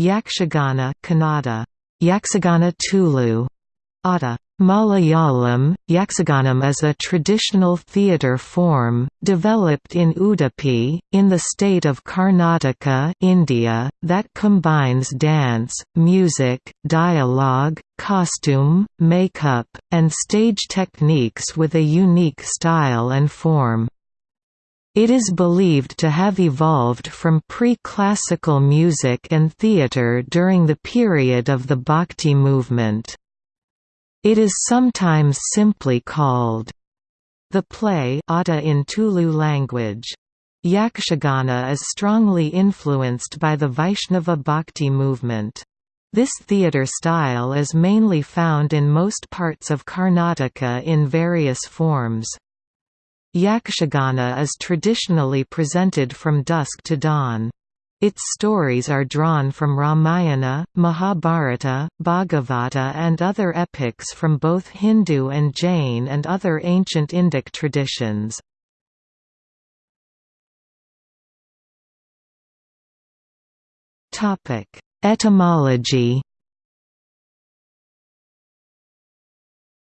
Yakshagana Kannada, Yakshagana Tulu, Ada. Malayalam, Yaksaganam is a traditional theatre form, developed in Udupi, in the state of Karnataka India, that combines dance, music, dialogue, costume, makeup, and stage techniques with a unique style and form. It is believed to have evolved from pre-classical music and theatre during the period of the Bhakti movement. It is sometimes simply called the play Ada in Tulu language. Yakshagana is strongly influenced by the Vaishnava Bhakti movement. This theatre style is mainly found in most parts of Karnataka in various forms. Yakshagana is traditionally presented from dusk to dawn. Its stories are drawn from Ramayana, Mahabharata, Bhagavata and other epics from both Hindu and Jain and other ancient Indic traditions. Etymology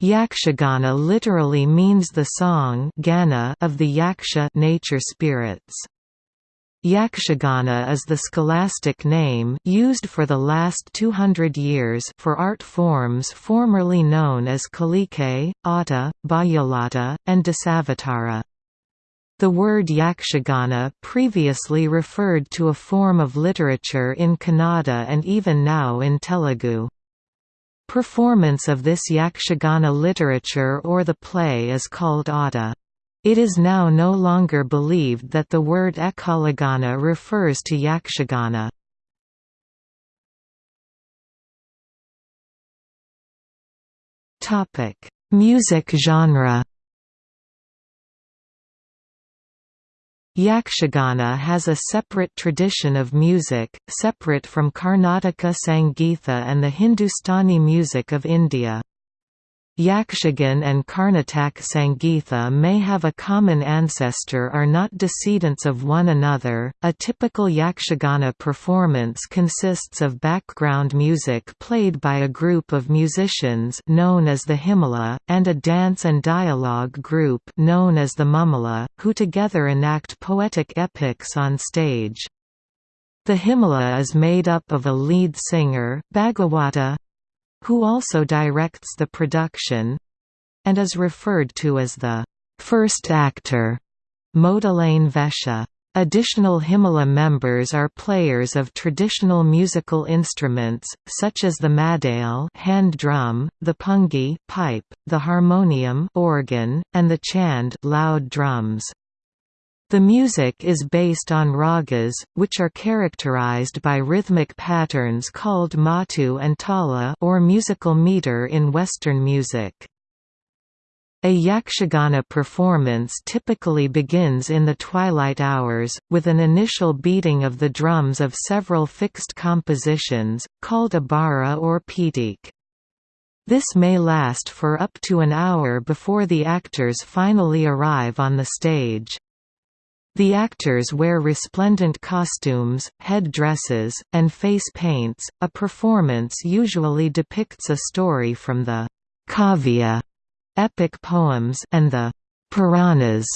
Yakshagana literally means the song of the yaksha nature spirits. Yakshagana is the scholastic name used for the last 200 years for art forms formerly known as Kalike, Atta, Bayalata, and Dasavatara. The word Yakshagana previously referred to a form of literature in Kannada and even now in Telugu. Performance of this Yakshagana literature or the play is called Ada. It is now no longer believed that the word Ekalagana refers to Yakshagana. Music genre Yakshagana has a separate tradition of music, separate from Karnataka Sangeetha and the Hindustani music of India. Yakshagan and Karnataka Sangeetha may have a common ancestor are not decedents of one another. A typical Yakshagana performance consists of background music played by a group of musicians known as the Himala, and a dance and dialogue group known as the Mumala, who together enact poetic epics on stage. The Himala is made up of a lead singer, Bhagawata, who also directs the production and is referred to as the first actor, Modalane Vesha. Additional Himala members are players of traditional musical instruments, such as the madale hand drum, the pungi pipe, the harmonium organ, and the chand loud drums. The music is based on ragas, which are characterized by rhythmic patterns called matu and tala or musical meter in Western music. A yakshagana performance typically begins in the twilight hours, with an initial beating of the drums of several fixed compositions, called a bara or pitik. This may last for up to an hour before the actors finally arrive on the stage. The actors wear resplendent costumes, head dresses, and face paints. A performance usually depicts a story from the Kavya epic poems and the Puranas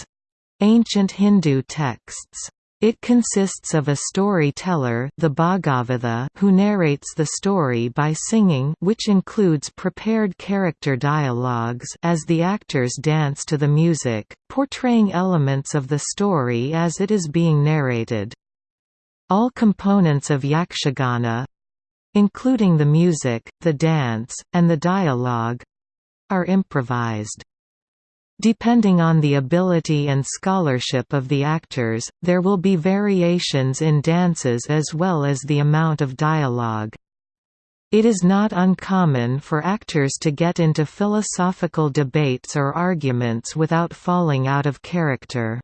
ancient Hindu texts. It consists of a storyteller the Bhagavata who narrates the story by singing which includes prepared character dialogues as the actors dance to the music, portraying elements of the story as it is being narrated. All components of yakshagana—including the music, the dance, and the dialogue—are improvised. Depending on the ability and scholarship of the actors, there will be variations in dances as well as the amount of dialogue. It is not uncommon for actors to get into philosophical debates or arguments without falling out of character.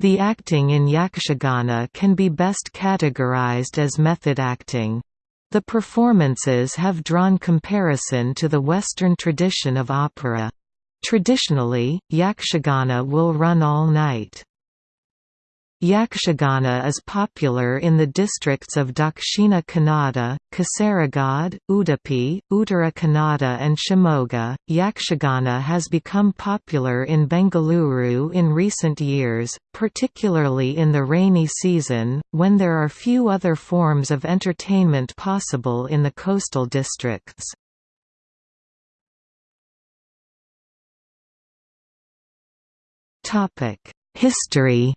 The acting in Yakshagana can be best categorized as method acting. The performances have drawn comparison to the Western tradition of opera. Traditionally, yakshagana will run all night. Yakshagana is popular in the districts of Dakshina Kannada, Kasaragod, Udupi, Uttara Kannada, and Shimoga. Yakshagana has become popular in Bengaluru in recent years, particularly in the rainy season, when there are few other forms of entertainment possible in the coastal districts. History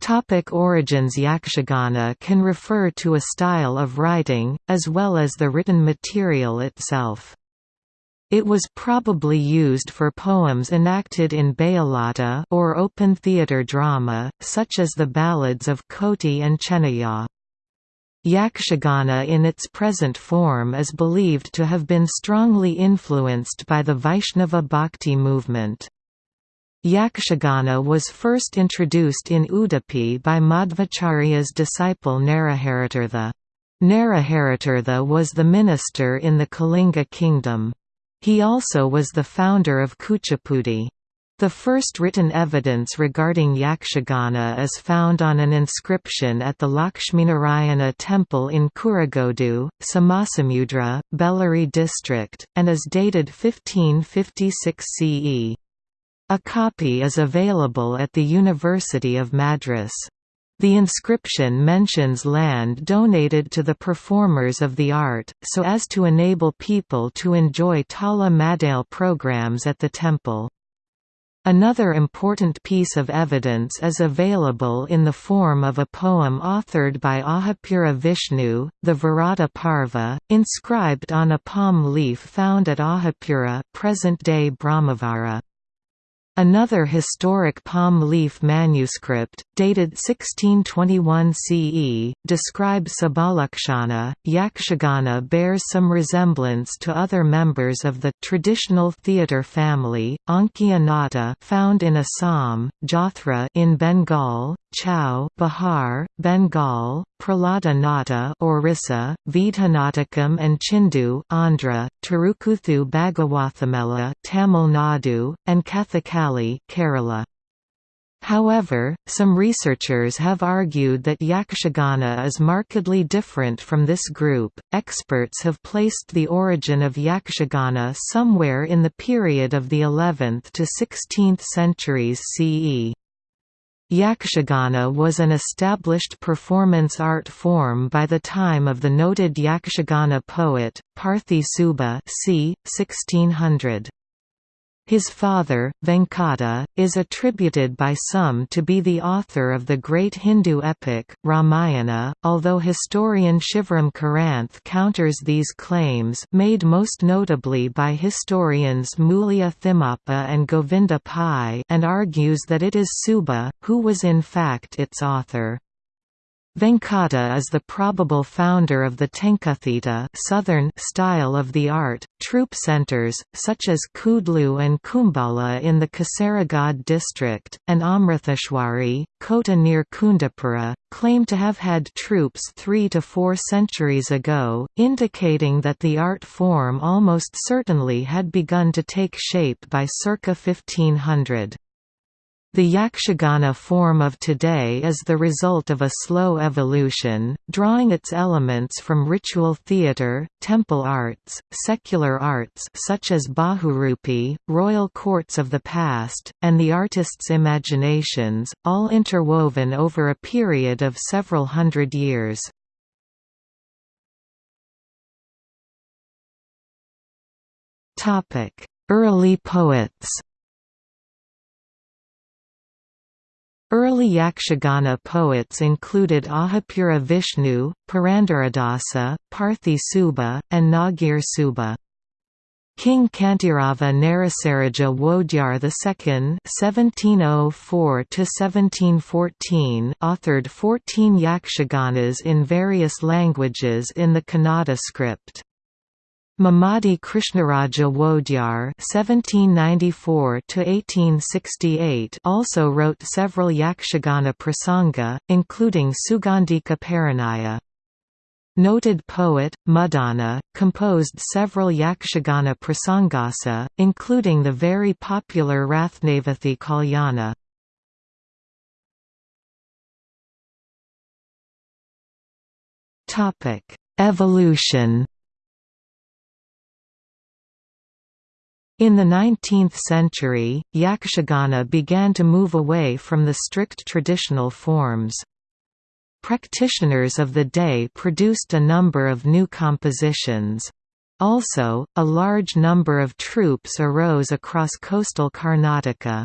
Topic origins Yakshagana can refer to a style of writing, as well as the written material itself. It was probably used for poems enacted in Bayalata or open theatre drama, such as the ballads of Koti and Chennaya. Yakshagana in its present form is believed to have been strongly influenced by the Vaishnava Bhakti movement. Yakshagana was first introduced in Udupi by Madhvacharya's disciple Naraharitirtha. Naraharitirtha was the minister in the Kalinga kingdom. He also was the founder of Kuchipudi. The first written evidence regarding Yakshagana is found on an inscription at the Lakshminarayana temple in Kurugodu, Somasamudra, Bellary district, and is dated 1556 CE. A copy is available at the University of Madras. The inscription mentions land donated to the performers of the art, so as to enable people to enjoy Tala Madale programs at the temple. Another important piece of evidence is available in the form of a poem authored by Ahapura Vishnu, the Virata Parva, inscribed on a palm leaf found at Ahapura present-day Brahmavara. Another historic palm leaf manuscript, dated 1621 CE, describes Sabalakshana. Yakshagana bears some resemblance to other members of the traditional theatre family, Ankiya Nata found in Assam, Jathra in Bengal, Chau Bihar, Bengal, Prahlada Nata Orissa, Vidhanatakam and Chindu Andhra, Tirukuthu Bhagawathamela Tamil Nadu, and Kathakali Kerala. However, some researchers have argued that Yakshagana is markedly different from this group. Experts have placed the origin of Yakshagana somewhere in the period of the 11th to 16th centuries CE. Yakshagana was an established performance art form by the time of the noted Yakshagana poet, Parthi Subba c. 1600. His father, Venkata, is attributed by some to be the author of the great Hindu epic, Ramayana, although historian Shivram Karanth counters these claims made most notably by historians Mulya Thimappa and Govinda Pai and argues that it is Subba, who was in fact its author. Venkata is the probable founder of the Tenkathita southern style of the art. Troupe centers, such as Kudlu and Kumbala in the Kasaragod district, and Amritheshwari, Kota near Kundapura, claim to have had troops three to four centuries ago, indicating that the art form almost certainly had begun to take shape by circa 1500. The Yakshagana form of today is the result of a slow evolution, drawing its elements from ritual theatre, temple arts, secular arts such as Bahurupi, royal courts of the past, and the artist's imaginations, all interwoven over a period of several hundred years. Early poets Early Yakshagana poets included Ahapura Vishnu, Purandaradasa, Parthi Subba, and Nagir Subba. King Kantirava Narasaraja Wodyar II (1704–1714) authored 14 yakshaganas in various languages in the Kannada script. Mummadi Krishnaraja Wodyar (1794–1868) also wrote several Yakshagana prasanga, including Sugandhika Paranaya. Noted poet, Muddana, composed several Yakshagana prasangasa, including the very popular Rathnavathi Kalyana. Evolution In the 19th century, Yakshagana began to move away from the strict traditional forms. Practitioners of the day produced a number of new compositions. Also, a large number of troupes arose across coastal Karnataka.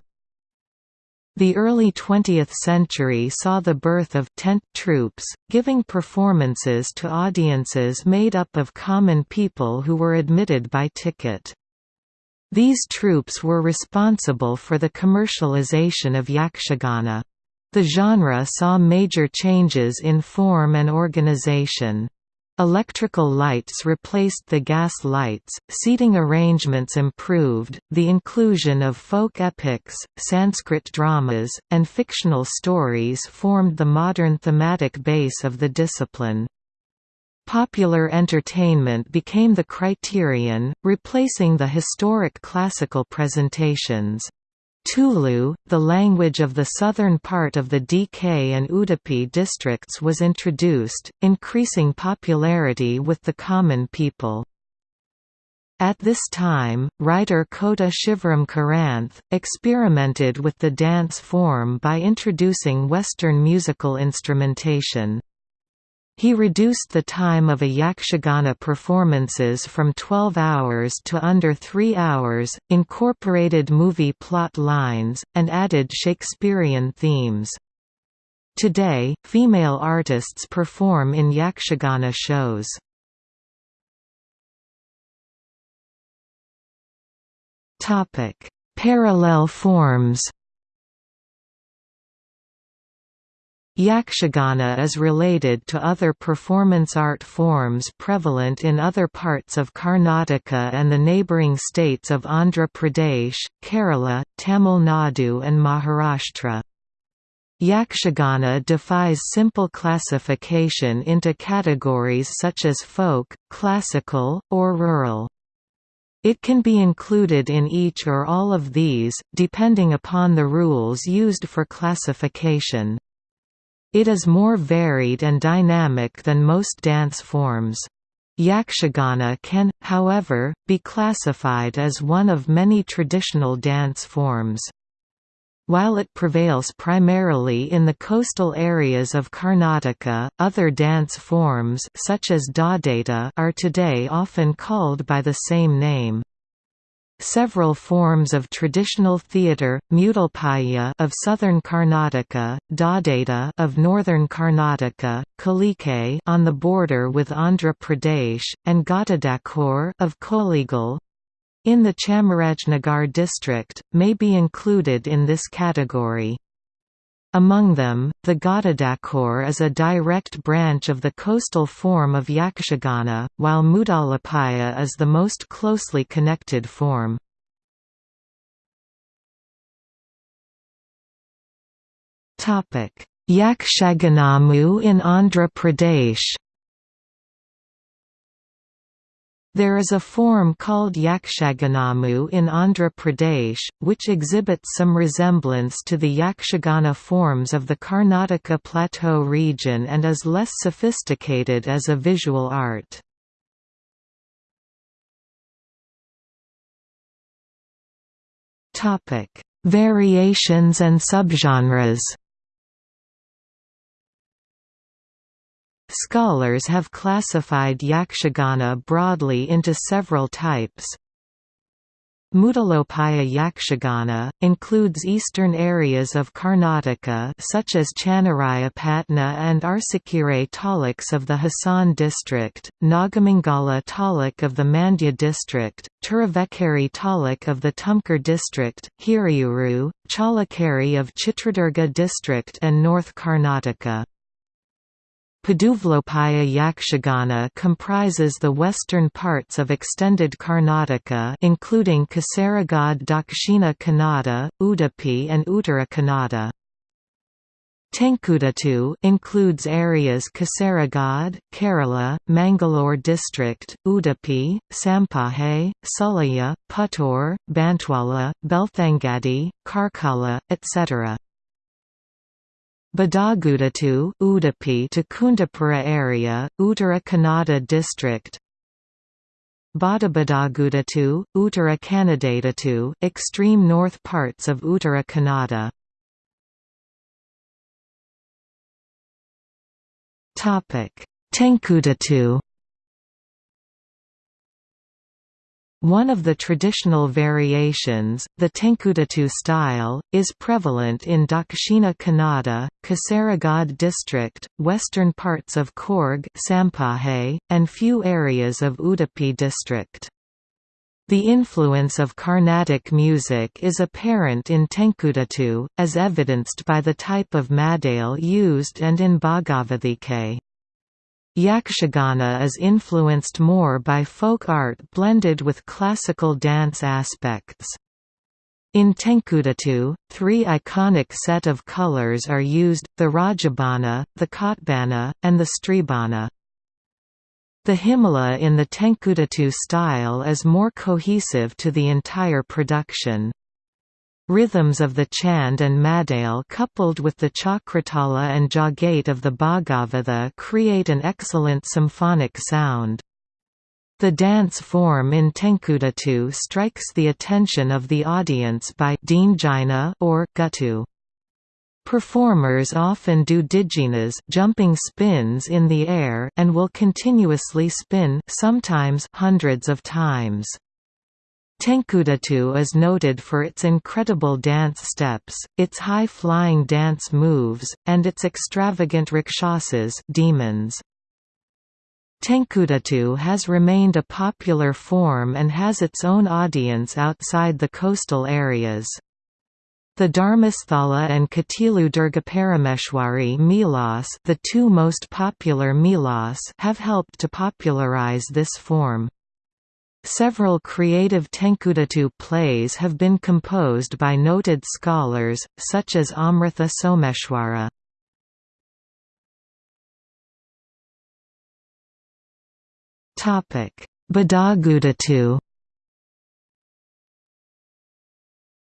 The early 20th century saw the birth of tent troupes, giving performances to audiences made up of common people who were admitted by ticket. These troops were responsible for the commercialization of Yakshagana. The genre saw major changes in form and organization. Electrical lights replaced the gas lights, seating arrangements improved, the inclusion of folk epics, Sanskrit dramas, and fictional stories formed the modern thematic base of the discipline. Popular entertainment became the criterion, replacing the historic classical presentations. Tulu, the language of the southern part of the DK and Udupi districts was introduced, increasing popularity with the common people. At this time, writer Kota Shivram Karanth, experimented with the dance form by introducing Western musical instrumentation. He reduced the time of a Yakshagana performances from 12 hours to under 3 hours, incorporated movie plot lines, and added Shakespearean themes. Today, female artists perform in Yakshagana shows. Parallel forms Yakshagana is related to other performance art forms prevalent in other parts of Karnataka and the neighbouring states of Andhra Pradesh, Kerala, Tamil Nadu and Maharashtra. Yakshagana defies simple classification into categories such as folk, classical, or rural. It can be included in each or all of these, depending upon the rules used for classification. It is more varied and dynamic than most dance forms. Yakshagana can, however, be classified as one of many traditional dance forms. While it prevails primarily in the coastal areas of Karnataka, other dance forms such as are today often called by the same name. Several forms of traditional theatre, Mudalpaya of southern Karnataka, Dadaita of northern Karnataka, Kalike on the border with Andhra Pradesh, and Ghatadak of Kollegal in the Chamarajnagar district, may be included in this category. Among them, the Ghatadak is a direct branch of the coastal form of Yakshagana, while Mudalapaya is the most closely connected form. Yakshaganamu in Andhra Pradesh There is a form called Yakshaganamu in Andhra Pradesh, which exhibits some resemblance to the Yakshagana forms of the Karnataka Plateau region and is less sophisticated as a visual art. Variations and subgenres Scholars have classified Yakshagana broadly into several types. Mudalopaya Yakshagana, includes eastern areas of Karnataka such as Channarayapatna and Arsikere taluks of the Hassan district, Nagamangala taluk of the Mandya district, Turuvekkere taluk of the Tumkur district, Hiriyuru, Challakere of Chitradurga district and North Karnataka. Paduvlopaya Yakshagana comprises the western parts of extended Karnataka including Kasaragod Dakshina Kannada, Udupi and Uttara Kannada. Tenkudatu includes areas Kasaragod, Kerala, Mangalore district, Udupi, Sampaje, Sullia, Puttur, Bantwala, Belthangadi, Karkala, etc. Badagudatu Udupi to Kundapura area, Uttara Kannada district. Badabadagudatu, Uttara Kannadatu extreme north parts of Uttara Kannada. Tenkudatu One of the traditional variations, the Tenkudatu style, is prevalent in Dakshina Kannada, Kasaragod district, western parts of Coorg and few areas of Udupi district. The influence of Carnatic music is apparent in Tenkudatu, as evidenced by the type of madale used and in Bhagavathike. Yakshagana is influenced more by folk art blended with classical dance aspects. In Tenkudatu, three iconic set of colors are used, the Rajabana, the Kotbana, and the Stribana. The himala in the Tenkudatu style is more cohesive to the entire production. Rhythms of the Chand and Madale coupled with the Chakratala and Jagate of the Bhagavatha create an excellent symphonic sound. The dance form in Tenkudatu strikes the attention of the audience by or guttu. Performers often do diginas jumping spins in the air and will continuously spin sometimes hundreds of times. Tenkudatu is noted for its incredible dance steps, its high-flying dance moves, and its extravagant rakshasas demons. Tenkudatu has remained a popular form and has its own audience outside the coastal areas. The Dharmasthala and Katilu Durgaparameshwari Milas the two most popular Milas have helped to popularize this form. Several creative Tenkudatu plays have been composed by noted scholars, such as Amritha Someshwara. Badagudatu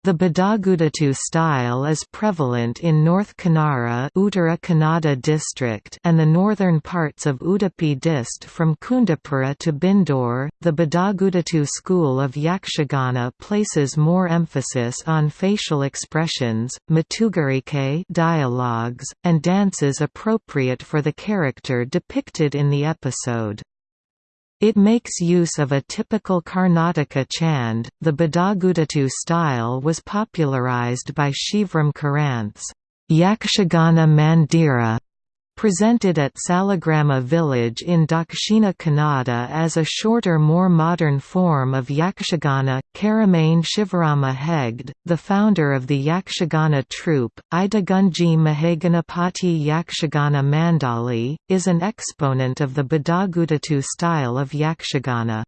The Badagudatu style is prevalent in North Kannada Uttara Kannada district and the northern parts of Udupi dist from Kundapura to Byndoor. The Badagudatu school of Yakshagana places more emphasis on facial expressions, matugarike dialogues, and dances appropriate for the character depicted in the episode. It makes use of a typical Karnataka chand. The Badagudatu style was popularized by Shivram Karanth's Yakshagana Mandira presented at Salagrama village in Dakshina Kannada as a shorter more modern form of Yakshagana. Keremane Shivarama Hegde, the founder of the Yakshagana troupe, Idagunji Mahaganapati Yakshagana Mandali, is an exponent of the Badagudatu style of Yakshagana.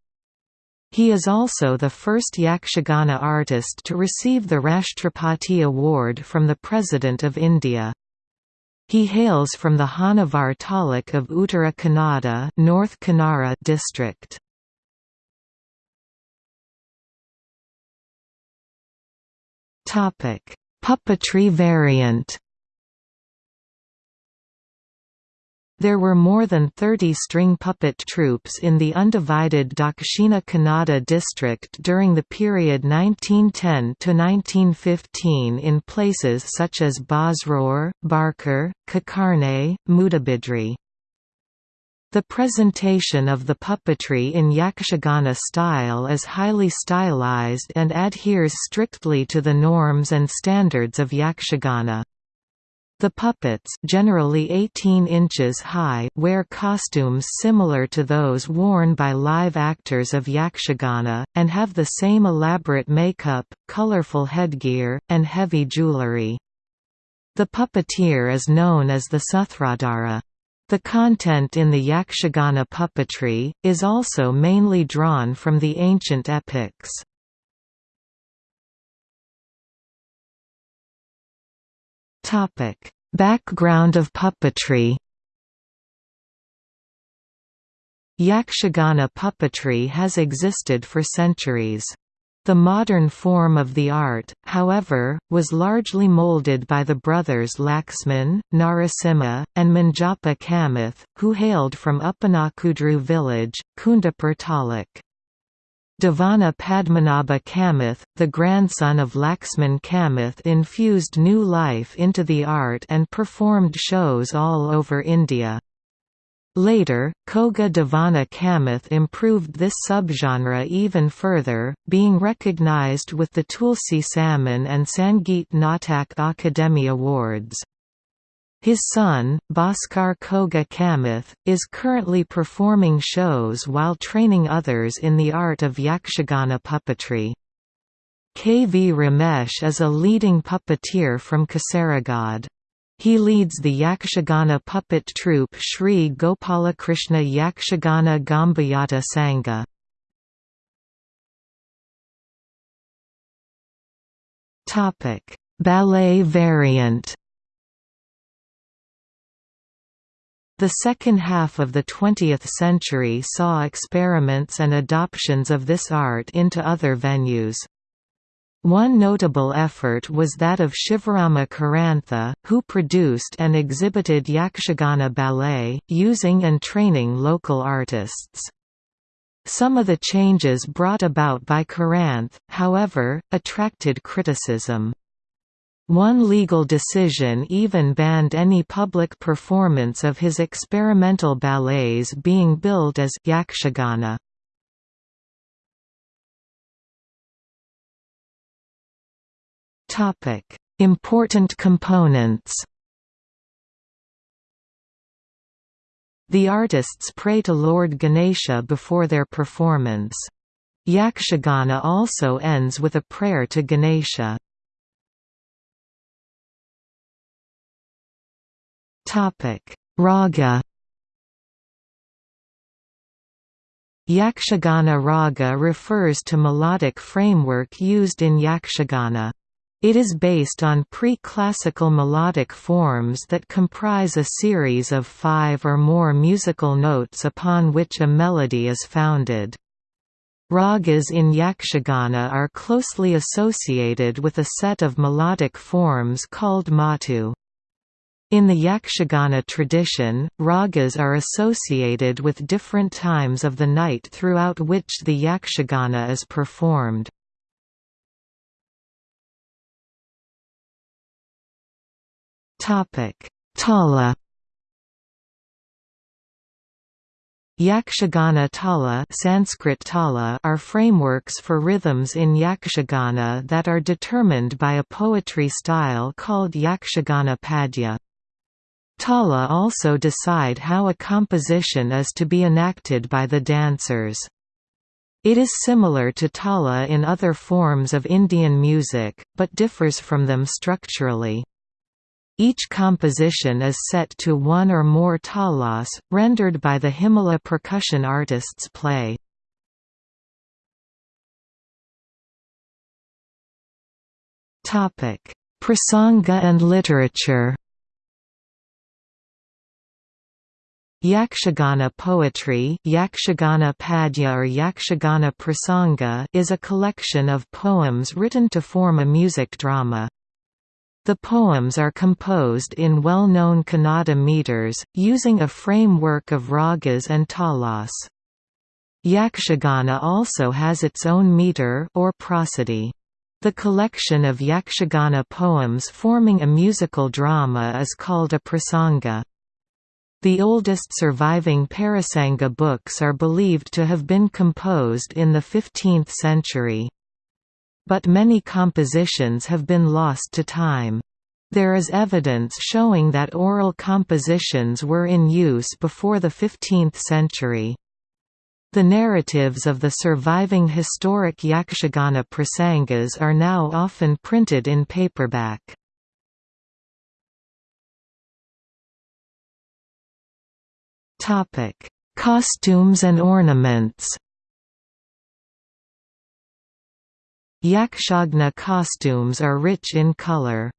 He is also the first Yakshagana artist to receive the Rashtrapati Award from the President of India. He hails from the Honnavar taluk of Uttara Kannada North Kanara district. Puppetry variant There were more than 30 string puppet troupes in the undivided Dakshina Kannada district during the period 1910 to 1915 in places such as Basrur, Barkur, Kakarne, Mudabidri. The presentation of the puppetry in Yakshagana style is highly stylized and adheres strictly to the norms and standards of Yakshagana. The puppets generally 18 inches high wear costumes similar to those worn by live actors of Yakshagana, and have the same elaborate makeup, colorful headgear, and heavy jewelry. The puppeteer is known as the Suthradara. The content in the Yakshagana puppetry, is also mainly drawn from the ancient epics. Topic: Background of puppetry Yakshagana puppetry has existed for centuries. The modern form of the art, however, was largely molded by the brothers Laxman, Narasimha, and Manjapa Kamath, who hailed from Uppanakudru village, Kundapur Taluk. Devana Padmanabha Kamath, the grandson of Laxman Kamath infused new life into the art and performed shows all over India. Later, Koga Devana Kamath improved this subgenre even further, being recognized with the Tulsi Samman and Sangeet Natak Akademi Awards. His son, Bhaskar Koga Kamath, is currently performing shows while training others in the art of Yakshagana puppetry. K. V. Ramesh is a leading puppeteer from Kasaragod. He leads the Yakshagana puppet troupe Sri Gopalakrishna Yakshagana Gambhayata Sangha. Ballet variant The second half of the 20th century saw experiments and adoptions of this art into other venues. One notable effort was that of Shivarama Karantha, who produced and exhibited Yakshagana ballet, using and training local artists. Some of the changes brought about by Karanth, however, attracted criticism. One legal decision even banned any public performance of his experimental ballets being billed as Yakshagana. Topic: Important components The artists pray to Lord Ganesha before their performance. Yakshagana also ends with a prayer to Ganesha. Raga Yakshagana raga refers to melodic framework used in Yakshagana. It is based on pre-classical melodic forms that comprise a series of five or more musical notes upon which a melody is founded. Ragas in Yakshagana are closely associated with a set of melodic forms called matu. In the Yakshagana tradition, ragas are associated with different times of the night throughout which the Yakshagana is performed. Tala Yakshagana tala, Sanskrit tala are frameworks for rhythms in Yakshagana that are determined by a poetry style called Yakshagana Padya. Tala also decide how a composition is to be enacted by the dancers. It is similar to tala in other forms of Indian music, but differs from them structurally. Each composition is set to one or more talas, rendered by the Himala percussion artists play. Prasanga and literature Yakshagana poetry Yakshagana Padya or Yakshagana Prasanga is a collection of poems written to form a music drama. The poems are composed in well-known Kannada meters, using a framework of ragas and talas. Yakshagana also has its own meter or prosody. The collection of Yakshagana poems forming a musical drama is called a prasanga. The oldest surviving Parasanga books are believed to have been composed in the 15th century. But many compositions have been lost to time. There is evidence showing that oral compositions were in use before the 15th century. The narratives of the surviving historic Yakshagana prasangas are now often printed in paperback. Topic: Costumes and ornaments. Yakshagana costumes are rich in color.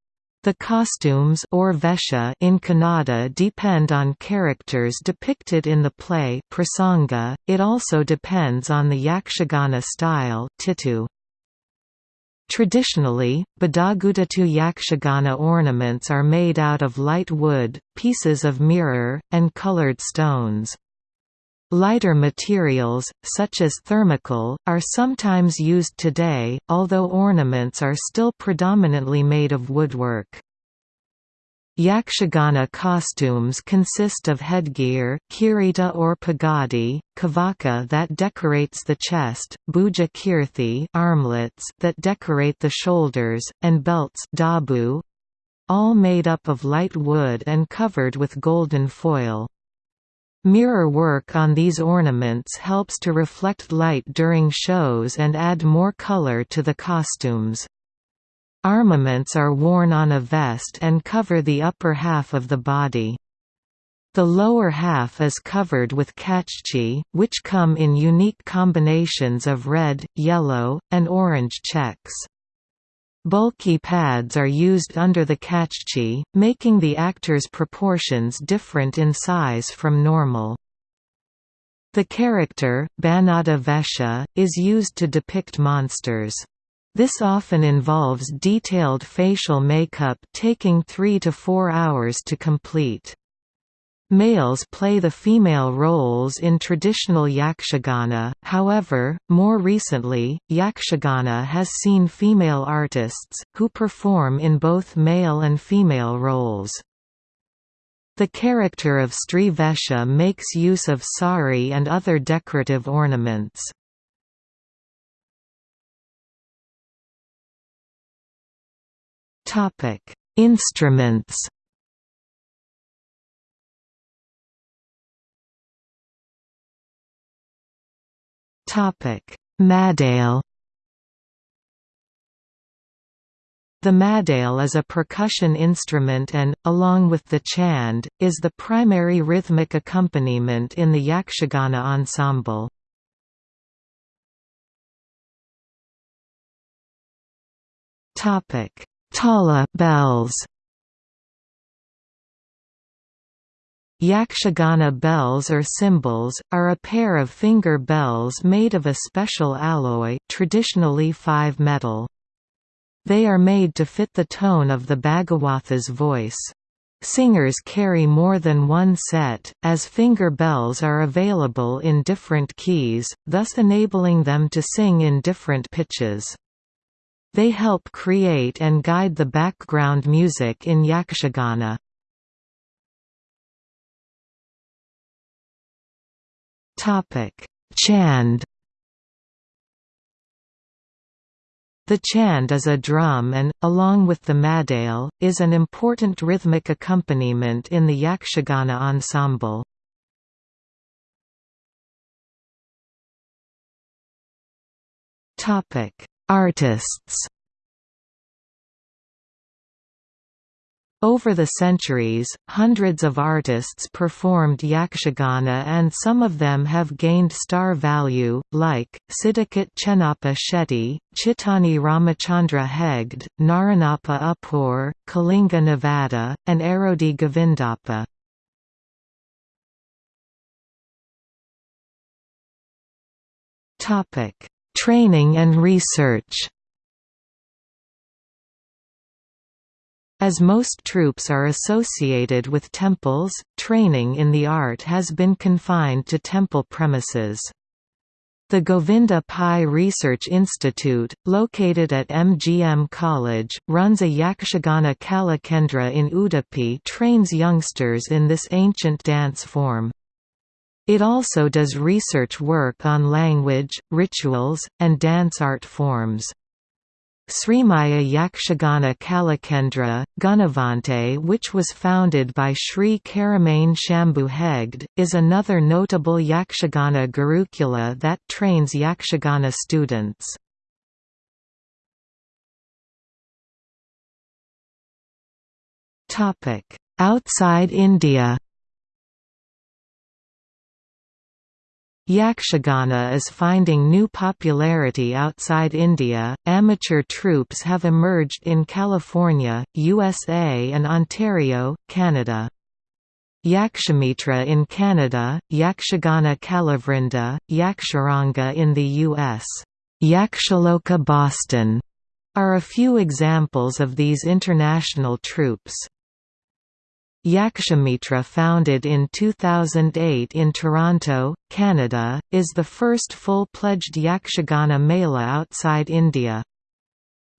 The costumes or vesha in Kannada depend on characters depicted in the play prasanga. It also depends on the yakshagana style titu. Traditionally, Badagudatu yakshagana ornaments are made out of light wood, pieces of mirror, and colored stones. Lighter materials, such as thermocol, are sometimes used today, although ornaments are still predominantly made of woodwork. Yakshagana costumes consist of headgear kirita or pagadi, kavaka that decorates the chest, bhuja kirthi armlets that decorate the shoulders, and belts dabu, all made up of light wood and covered with golden foil. Mirror work on these ornaments helps to reflect light during shows and add more color to the costumes. Armaments are worn on a vest and cover the upper half of the body. The lower half is covered with kachchi, which come in unique combinations of red, yellow, and orange checks. Bulky pads are used under the kachchi, making the actor's proportions different in size from normal. The character, Banada Vesha, is used to depict monsters. This often involves detailed facial makeup taking 3 to 4 hours to complete. Males play the female roles in traditional yakshagana, however, more recently, yakshagana has seen female artists, who perform in both male and female roles. The character of Sri Vesha makes use of sari and other decorative ornaments. Instruments. Topic: Madale. The madale is a percussion instrument and, along with the chand, is the primary rhythmic accompaniment in the Yakshagana ensemble. Topic: Tala bells Yakshagana bells or cymbals, are a pair of finger bells made of a special alloy traditionally 5 metal. They are made to fit the tone of the Bhagavatha's voice. Singers carry more than one set, as finger bells are available in different keys, thus enabling them to sing in different pitches. They help create and guide the background music in Yakshagana. Chand The chand is a drum and, along with the madale, is an important rhythmic accompaniment in the Yakshagana ensemble. Artists Over the centuries, hundreds of artists performed yakshagana and some of them have gained star value, like, Siddhakot Chennappa Shetty, Chittani Ramachandra Hegde, Naranappa Uppur, Kalinga Navada, and Arodi Govindappa. Training and research As most troops are associated with temples, training in the art has been confined to temple premises. The Govinda Pai Research Institute, located at MGM College, runs a Yakshagana Kalakendra in Udupi trains youngsters in this ancient dance form. It also does research work on language, rituals, and dance art forms. Srimaya Yakshagana Kalakendra, Gunavante which was founded by Sri Keremane Shambhu Hegde, is another notable Yakshagana Gurukula that trains Yakshagana students. Outside India Yakshagana is finding new popularity outside India. Amateur troupes have emerged in California, USA, and Ontario, Canada. Yakshamitra in Canada, Yakshagana Kalavrinda, Yaksharanga in the U.S. Yakshaloka Boston are a few examples of these international troupes. Yakshamitra founded in 2008 in Toronto, Canada, is the first full-pledged Yakshagana Mela outside India.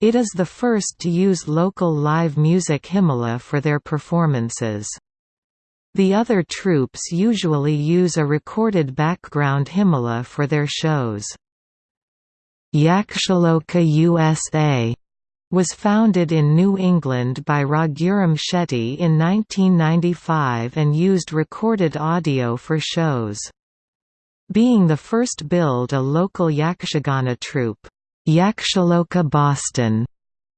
It is the first to use local live music himala for their performances. The other troupes usually use a recorded background himala for their shows. Yakshaloka USA was founded in New England by Raghuram Shetty in 1995 and used recorded audio for shows. Being the first build a local Yakshagana troupe, Yakshaloka Boston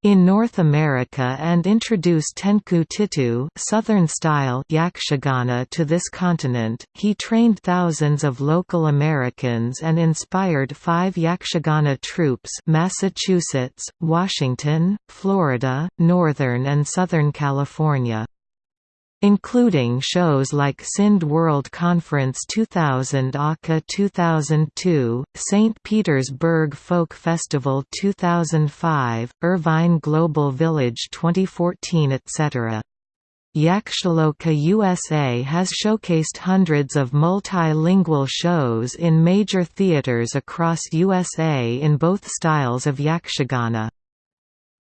in North America and introduced Tenku Tittu Southern-style Yakshagana to this continent, he trained thousands of local Americans and inspired five Yakshagana troops Massachusetts, Washington, Florida, Northern and Southern California including shows like Sindh World Conference 2000 Akka 2002, St. Petersburg Folk Festival 2005, Irvine Global Village 2014 etc. Yakshaloka USA has showcased hundreds of multilingual shows in major theaters across USA in both styles of Yakshagana.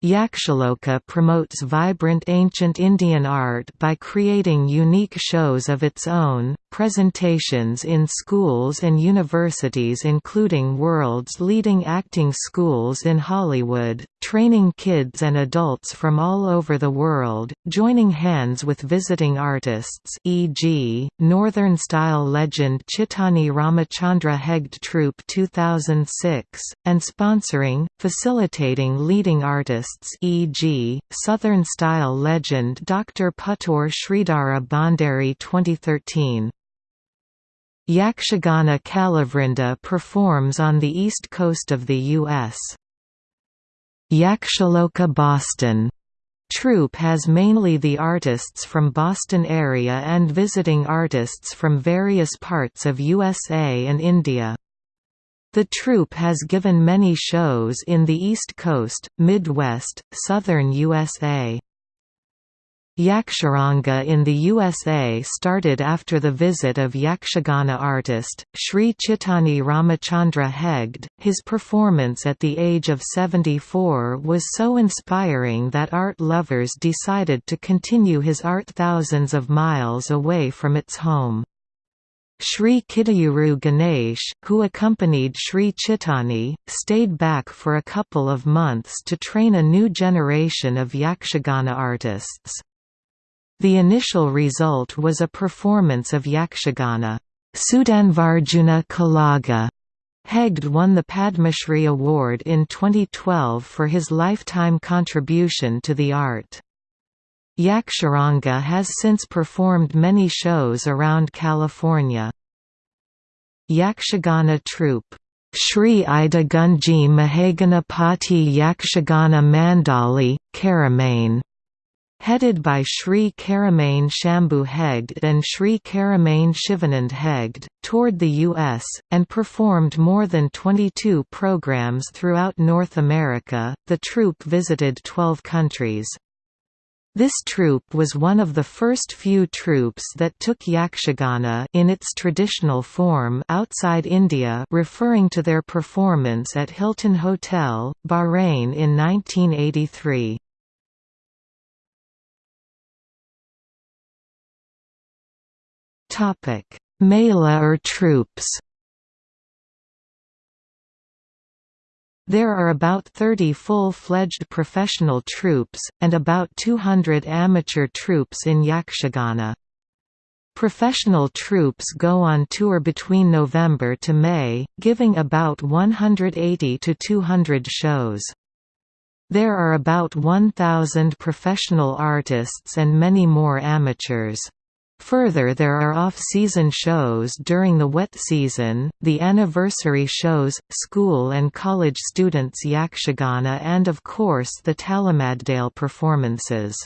Yakshaloka promotes vibrant ancient Indian art by creating unique shows of its own, presentations in schools and universities including world's leading acting schools in Hollywood, training kids and adults from all over the world, joining hands with visiting artists e.g., Northern-style legend Chittani Ramachandra Hegde Troupe 2006, and sponsoring, facilitating leading artists e.g., Southern-style legend Dr. Puttur Sridhara Bhandari 2013. Yakshagana Kalavrinda performs on the east coast of the U.S. Yakshaloka Boston troupe has mainly the artists from Boston area and visiting artists from various parts of USA and India. The troupe has given many shows in the East Coast, Midwest, Southern USA. Yaksharanga in the USA started after the visit of Yakshagana artist, Sri Chittani Ramachandra Hegde. His performance at the age of 74 was so inspiring that art lovers decided to continue his art thousands of miles away from its home. Sri Kidayuru Ganesh, who accompanied Sri Chittani, stayed back for a couple of months to train a new generation of Yakshagana artists. The initial result was a performance of Yakshagana, Sudanvarjuna Kalaga. Hegde won the Padmashri Award in 2012 for his lifetime contribution to the art. Yaksharanga has since performed many shows around California. Yakshagana troupe Shri Idagunji Mahaganapati Yakshagana Mandali, Keremane headed by Sri Keremane Shambhu Hegde and Sri Keremane Shivanand Hegde, toured the U.S., and performed more than 22 programs throughout North America. The troupe visited 12 countries. This troupe was one of the first few troupes that took Yakshagana in its traditional form outside India referring to their performance at Hilton Hotel, Bahrain in 1983. Topic: Mela or troupes. There are about 30 full-fledged professional troops, and about 200 amateur troops in Yakshagana. Professional troops go on tour between November to May, giving about 180 to 200 shows. There are about 1,000 professional artists and many more amateurs. Further there are off-season shows during the wet season, the anniversary shows, school and college students Yakshagana and of course the Talamaddale performances.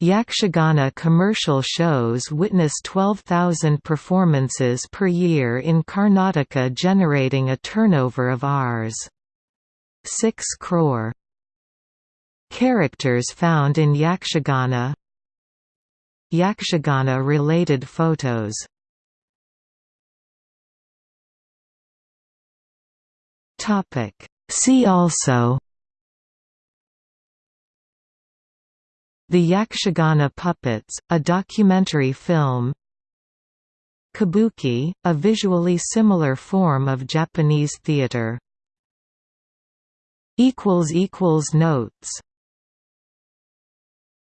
Yakshagana commercial shows witness 12,000 performances per year in Karnataka generating a turnover of Rs. 6 crore. Characters found in Yakshagana Yakshagana-related photos. See also. The Yakshagana Puppets, a documentary film. Kabuki, a visually similar form of Japanese theatre Notes